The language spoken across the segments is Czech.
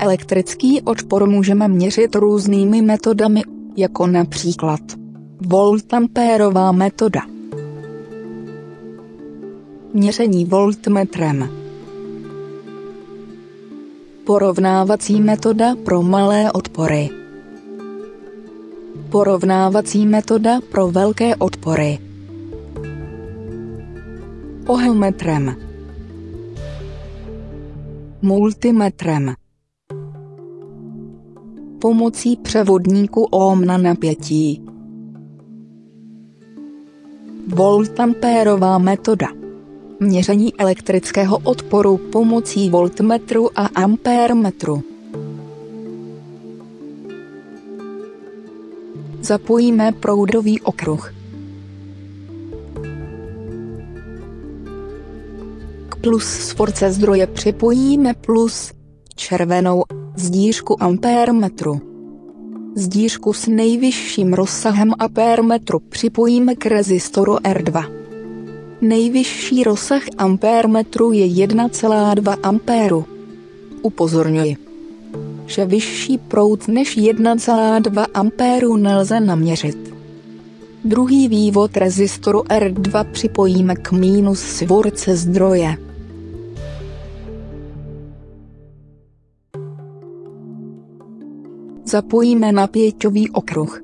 Elektrický odpor můžeme měřit různými metodami, jako například voltampérová metoda. Měření voltmetrem. Porovnávací metoda pro malé odpory. Porovnávací metoda pro velké odpory. Ohmmetrem Multimetrem Pomocí převodníku ohm na napětí. Voltampérová metoda. Měření elektrického odporu pomocí voltmetru a ampérmetru Zapojíme proudový okruh. K plus svorce zdroje připojíme plus červenou zdížku ampérmetru. Zdížku s nejvyšším rozsahem ampérmetru připojíme k rezistoru R2. Nejvyšší rozsah ampérmetru je 1,2 ampéru. Upozorňuji, že vyšší proud než 1,2 ampéru nelze naměřit. Druhý vývod rezistoru R2 připojíme k mínus svorce zdroje. Zapojíme napěťový okruh.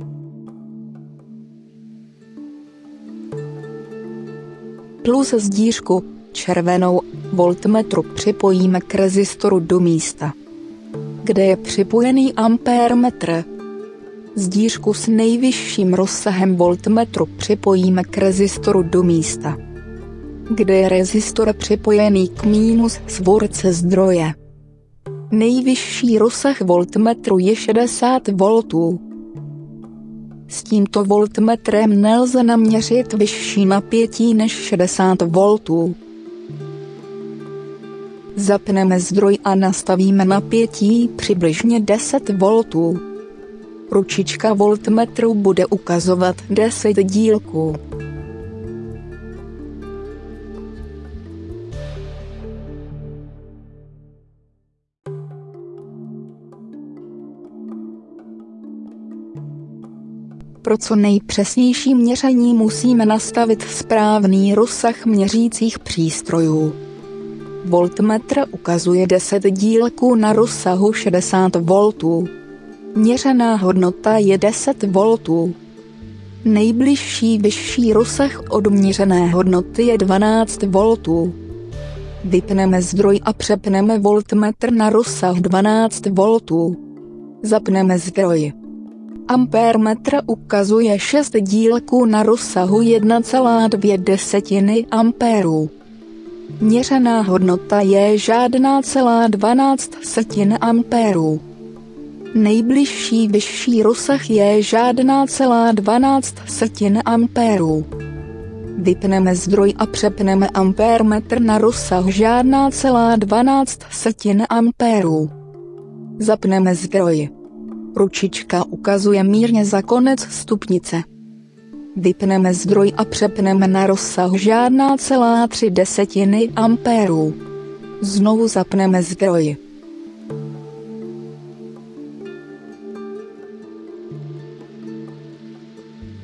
Plus zdížku, červenou, voltmetru připojíme k rezistoru do místa, kde je připojený ampérmetr. Zdížku s nejvyšším rozsahem voltmetru připojíme k rezistoru do místa, kde je rezistor připojený k mínus svorce zdroje. Nejvyšší rozsah voltmetru je 60 V. S tímto voltmetrem nelze naměřit vyšší napětí než 60 V. Zapneme zdroj a nastavíme napětí přibližně 10 V. Ručička voltmetru bude ukazovat 10 dílků. Pro co nejpřesnější měření musíme nastavit správný rozsah měřících přístrojů. Voltmetr ukazuje 10 dílků na rozsahu 60 V. Měřená hodnota je 10 V. Nejbližší vyšší rozsah od měřené hodnoty je 12 V. Vypneme zdroj a přepneme voltmetr na rozsah 12 V. Zapneme zdroj. Ampérmetr ukazuje 6 dílků na rozsahu 1,2 desetiny ampérů. Měřená hodnota je žádná celá 12 setin ampérů. Nejbližší vyšší rozsah je žádná celá 12 setin ampérů. Vypneme zdroj a přepneme ampérmetr na rozsah žádná celá 12 setin ampérů. Zapneme zdroj. Ručička ukazuje mírně za konec stupnice. Vypneme zdroj a přepneme na rozsah žádná celá tři desetiny ampérů. Znovu zapneme zdroj.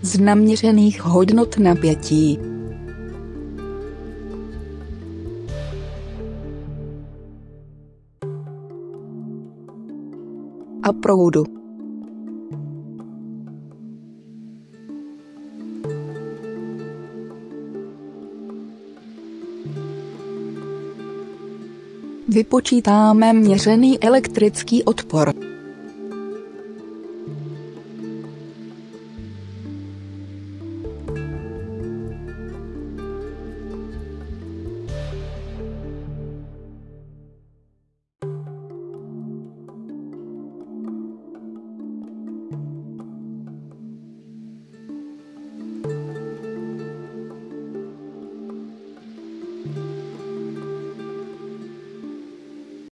Z naměřených hodnot napětí a proudu. Vypočítáme měřený elektrický odpor.